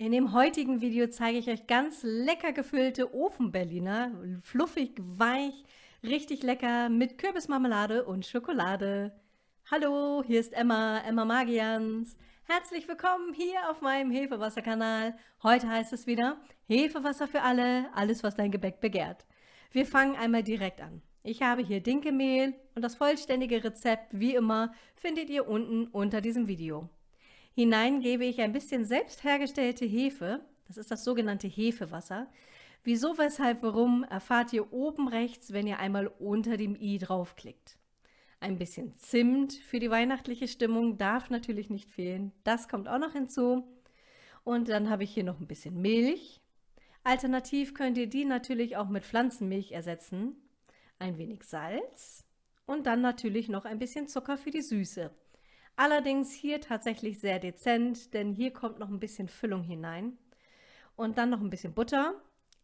In dem heutigen Video zeige ich euch ganz lecker gefüllte Ofenberliner, fluffig, weich, richtig lecker mit Kürbismarmelade und Schokolade. Hallo, hier ist Emma, Emma Magians. Herzlich willkommen hier auf meinem Hefewasserkanal. Heute heißt es wieder Hefewasser für alle, alles was dein Gebäck begehrt. Wir fangen einmal direkt an. Ich habe hier Dinkelmehl und das vollständige Rezept, wie immer, findet ihr unten unter diesem Video. Hinein gebe ich ein bisschen selbst hergestellte Hefe, das ist das sogenannte Hefewasser. Wieso, weshalb, warum, erfahrt ihr oben rechts, wenn ihr einmal unter dem i draufklickt. Ein bisschen Zimt für die weihnachtliche Stimmung darf natürlich nicht fehlen, das kommt auch noch hinzu. Und dann habe ich hier noch ein bisschen Milch. Alternativ könnt ihr die natürlich auch mit Pflanzenmilch ersetzen. Ein wenig Salz und dann natürlich noch ein bisschen Zucker für die Süße. Allerdings hier tatsächlich sehr dezent, denn hier kommt noch ein bisschen Füllung hinein. Und dann noch ein bisschen Butter.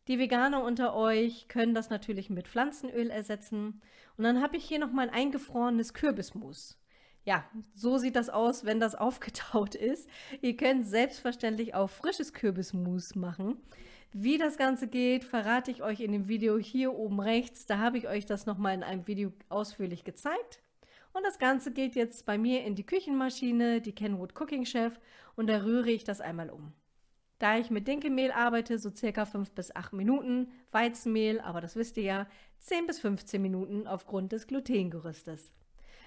Die Veganer unter euch können das natürlich mit Pflanzenöl ersetzen. Und dann habe ich hier noch mal ein eingefrorenes Kürbismus. Ja, so sieht das aus, wenn das aufgetaut ist. Ihr könnt selbstverständlich auch frisches Kürbismus machen. Wie das Ganze geht, verrate ich euch in dem Video hier oben rechts. Da habe ich euch das nochmal in einem Video ausführlich gezeigt. Und das Ganze geht jetzt bei mir in die Küchenmaschine, die Kenwood Cooking Chef, und da rühre ich das einmal um. Da ich mit Dinkelmehl arbeite, so circa 5 bis 8 Minuten, Weizenmehl, aber das wisst ihr ja, 10 bis 15 Minuten aufgrund des Glutengerüstes.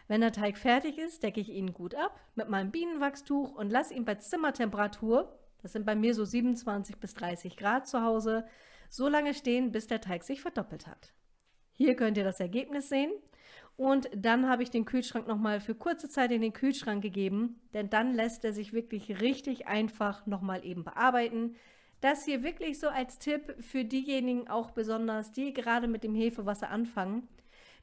Wenn der Teig fertig ist, decke ich ihn gut ab mit meinem Bienenwachstuch und lasse ihn bei Zimmertemperatur, das sind bei mir so 27 bis 30 Grad zu Hause, so lange stehen, bis der Teig sich verdoppelt hat. Hier könnt ihr das Ergebnis sehen. Und dann habe ich den Kühlschrank nochmal für kurze Zeit in den Kühlschrank gegeben, denn dann lässt er sich wirklich richtig einfach nochmal eben bearbeiten. Das hier wirklich so als Tipp für diejenigen auch besonders, die gerade mit dem Hefewasser anfangen.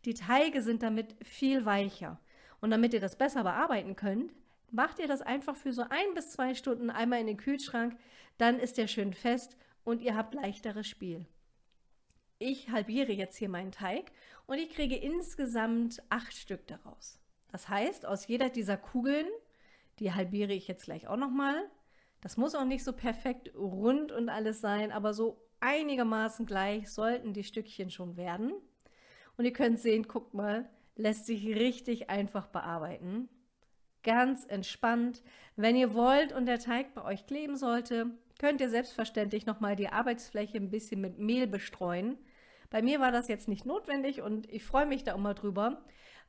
Die Teige sind damit viel weicher. Und damit ihr das besser bearbeiten könnt, macht ihr das einfach für so ein bis zwei Stunden einmal in den Kühlschrank, dann ist der schön fest und ihr habt leichteres Spiel. Ich halbiere jetzt hier meinen Teig und ich kriege insgesamt acht Stück daraus. Das heißt, aus jeder dieser Kugeln, die halbiere ich jetzt gleich auch nochmal, das muss auch nicht so perfekt rund und alles sein, aber so einigermaßen gleich sollten die Stückchen schon werden. Und ihr könnt sehen, guckt mal, lässt sich richtig einfach bearbeiten. Ganz entspannt. Wenn ihr wollt und der Teig bei euch kleben sollte, könnt ihr selbstverständlich nochmal die Arbeitsfläche ein bisschen mit Mehl bestreuen. Bei mir war das jetzt nicht notwendig und ich freue mich da immer drüber,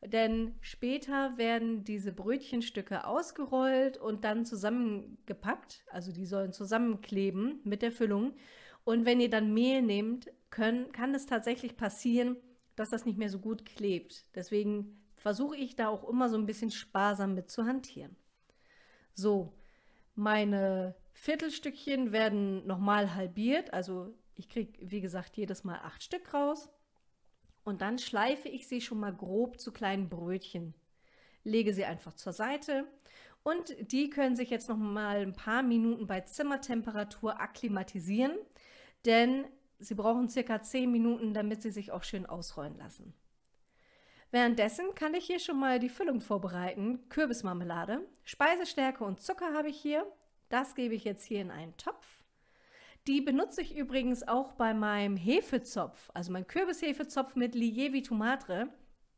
denn später werden diese Brötchenstücke ausgerollt und dann zusammengepackt, also die sollen zusammenkleben mit der Füllung. Und wenn ihr dann Mehl nehmt, können, kann es tatsächlich passieren, dass das nicht mehr so gut klebt. Deswegen versuche ich da auch immer so ein bisschen sparsam mit zu hantieren. So, meine Viertelstückchen werden nochmal halbiert, also ich kriege, wie gesagt, jedes Mal acht Stück raus. Und dann schleife ich sie schon mal grob zu kleinen Brötchen. Lege sie einfach zur Seite und die können sich jetzt noch mal ein paar Minuten bei Zimmertemperatur akklimatisieren, denn sie brauchen circa 10 Minuten, damit sie sich auch schön ausrollen lassen. Währenddessen kann ich hier schon mal die Füllung vorbereiten. Kürbismarmelade, Speisestärke und Zucker habe ich hier. Das gebe ich jetzt hier in einen Topf. Die benutze ich übrigens auch bei meinem Hefezopf, also mein Kürbishefezopf mit Lievi Tomatre.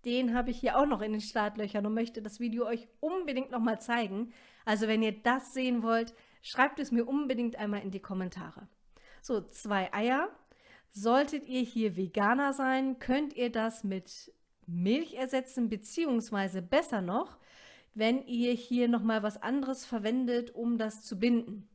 Den habe ich hier auch noch in den Startlöchern und möchte das Video euch unbedingt noch mal zeigen. Also wenn ihr das sehen wollt, schreibt es mir unbedingt einmal in die Kommentare. So, zwei Eier. Solltet ihr hier Veganer sein, könnt ihr das mit Milch ersetzen, beziehungsweise besser noch, wenn ihr hier nochmal was anderes verwendet, um das zu binden.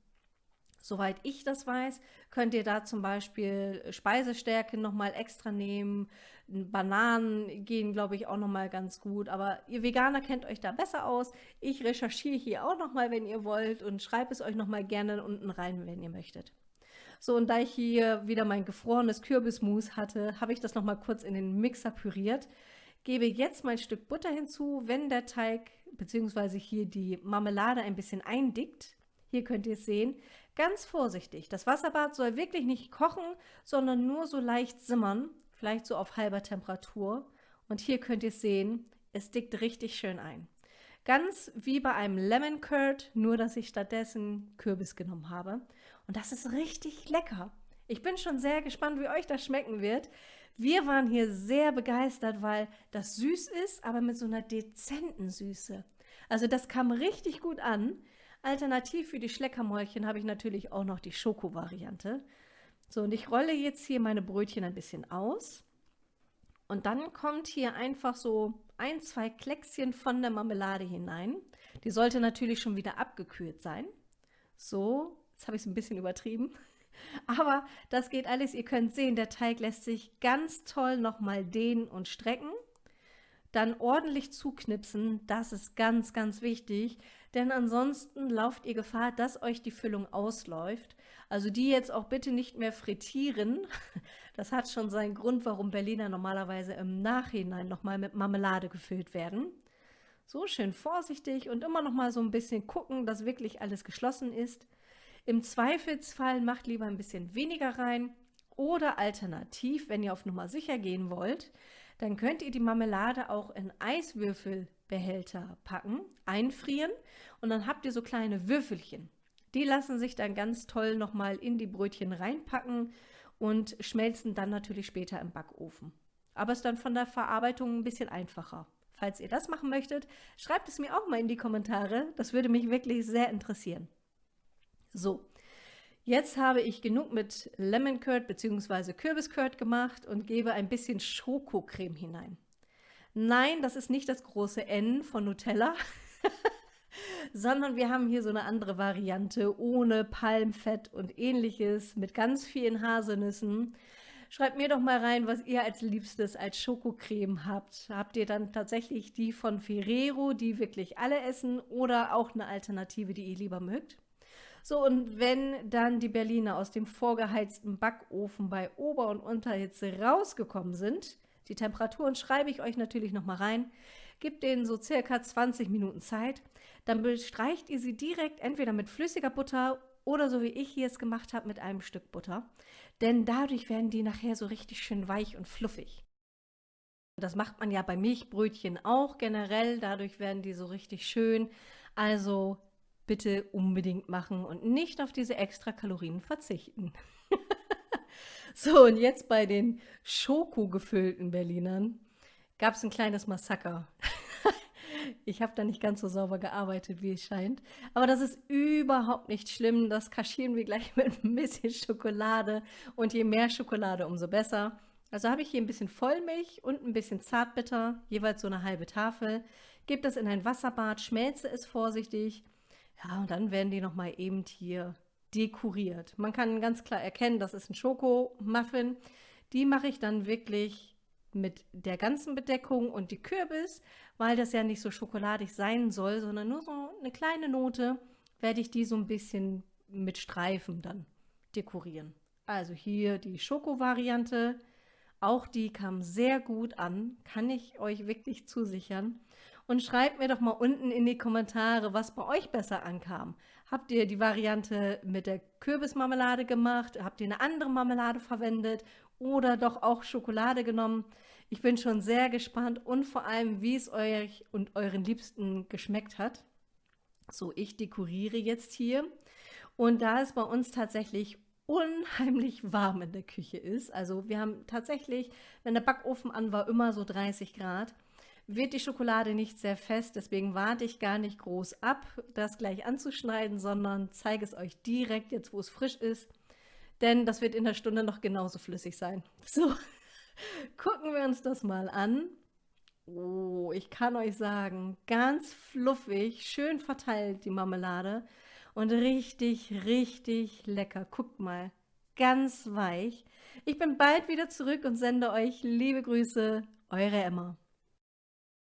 Soweit ich das weiß, könnt ihr da zum Beispiel Speisestärke nochmal extra nehmen. Bananen gehen, glaube ich, auch nochmal ganz gut. Aber ihr Veganer kennt euch da besser aus. Ich recherchiere hier auch nochmal, wenn ihr wollt und schreibe es euch nochmal gerne unten rein, wenn ihr möchtet. So, und da ich hier wieder mein gefrorenes Kürbismus hatte, habe ich das nochmal kurz in den Mixer püriert. Gebe jetzt mein Stück Butter hinzu, wenn der Teig bzw. hier die Marmelade ein bisschen eindickt. Hier könnt ihr es sehen. Ganz vorsichtig. Das Wasserbad soll wirklich nicht kochen, sondern nur so leicht simmern, vielleicht so auf halber Temperatur. Und hier könnt ihr es sehen, es dickt richtig schön ein. Ganz wie bei einem Lemon Curd, nur dass ich stattdessen Kürbis genommen habe. Und das ist richtig lecker. Ich bin schon sehr gespannt, wie euch das schmecken wird. Wir waren hier sehr begeistert, weil das süß ist, aber mit so einer dezenten Süße. Also das kam richtig gut an. Alternativ für die Schleckermäulchen habe ich natürlich auch noch die Schoko-Variante. So, und ich rolle jetzt hier meine Brötchen ein bisschen aus. Und dann kommt hier einfach so ein, zwei Kleckschen von der Marmelade hinein. Die sollte natürlich schon wieder abgekühlt sein. So, jetzt habe ich es ein bisschen übertrieben. Aber das geht alles. Ihr könnt sehen, der Teig lässt sich ganz toll nochmal dehnen und strecken. Dann ordentlich zuknipsen, das ist ganz, ganz wichtig, denn ansonsten lauft ihr Gefahr, dass euch die Füllung ausläuft. Also die jetzt auch bitte nicht mehr frittieren. Das hat schon seinen Grund, warum Berliner normalerweise im Nachhinein nochmal mit Marmelade gefüllt werden. So schön vorsichtig und immer noch mal so ein bisschen gucken, dass wirklich alles geschlossen ist. Im Zweifelsfall macht lieber ein bisschen weniger rein oder alternativ, wenn ihr auf Nummer sicher gehen wollt, dann könnt ihr die Marmelade auch in Eiswürfelbehälter packen, einfrieren und dann habt ihr so kleine Würfelchen. Die lassen sich dann ganz toll nochmal in die Brötchen reinpacken und schmelzen dann natürlich später im Backofen. Aber ist dann von der Verarbeitung ein bisschen einfacher. Falls ihr das machen möchtet, schreibt es mir auch mal in die Kommentare. Das würde mich wirklich sehr interessieren. So, jetzt habe ich genug mit Lemon Curd bzw. Kürbis Curd gemacht und gebe ein bisschen Schokocreme hinein. Nein, das ist nicht das große N von Nutella, sondern wir haben hier so eine andere Variante ohne Palmfett und ähnliches mit ganz vielen Haselnüssen. Schreibt mir doch mal rein, was ihr als Liebstes als Schokocreme habt. Habt ihr dann tatsächlich die von Ferrero, die wirklich alle essen, oder auch eine Alternative, die ihr lieber mögt? So, und wenn dann die Berliner aus dem vorgeheizten Backofen bei Ober- und Unterhitze rausgekommen sind, die Temperaturen schreibe ich euch natürlich nochmal rein, gebt denen so circa 20 Minuten Zeit, dann bestreicht ihr sie direkt entweder mit flüssiger Butter oder so wie ich hier es gemacht habe mit einem Stück Butter, denn dadurch werden die nachher so richtig schön weich und fluffig. Das macht man ja bei Milchbrötchen auch generell, dadurch werden die so richtig schön. Also bitte unbedingt machen und nicht auf diese extra Kalorien verzichten. so, und jetzt bei den Schoko-gefüllten Berlinern gab es ein kleines Massaker. ich habe da nicht ganz so sauber gearbeitet, wie es scheint. Aber das ist überhaupt nicht schlimm. Das kaschieren wir gleich mit ein bisschen Schokolade. Und je mehr Schokolade, umso besser. Also habe ich hier ein bisschen Vollmilch und ein bisschen Zartbitter, jeweils so eine halbe Tafel. Gebe das in ein Wasserbad, schmelze es vorsichtig ja, und dann werden die nochmal eben hier dekoriert. Man kann ganz klar erkennen, das ist ein Schokomuffin. Die mache ich dann wirklich mit der ganzen Bedeckung und die Kürbis, weil das ja nicht so schokoladig sein soll, sondern nur so eine kleine Note, werde ich die so ein bisschen mit Streifen dann dekorieren. Also hier die Schoko-Variante, auch die kam sehr gut an, kann ich euch wirklich zusichern und schreibt mir doch mal unten in die Kommentare, was bei euch besser ankam. Habt ihr die Variante mit der Kürbismarmelade gemacht? Habt ihr eine andere Marmelade verwendet oder doch auch Schokolade genommen? Ich bin schon sehr gespannt und vor allem, wie es euch und euren Liebsten geschmeckt hat. So, ich dekoriere jetzt hier und da es bei uns tatsächlich unheimlich warm in der Küche ist, also wir haben tatsächlich, wenn der Backofen an war, immer so 30 Grad, wird die Schokolade nicht sehr fest, deswegen warte ich gar nicht groß ab, das gleich anzuschneiden, sondern zeige es euch direkt jetzt, wo es frisch ist, denn das wird in der Stunde noch genauso flüssig sein. So, gucken wir uns das mal an. Oh, ich kann euch sagen, ganz fluffig, schön verteilt die Marmelade und richtig, richtig lecker. Guckt mal, ganz weich. Ich bin bald wieder zurück und sende euch liebe Grüße, eure Emma.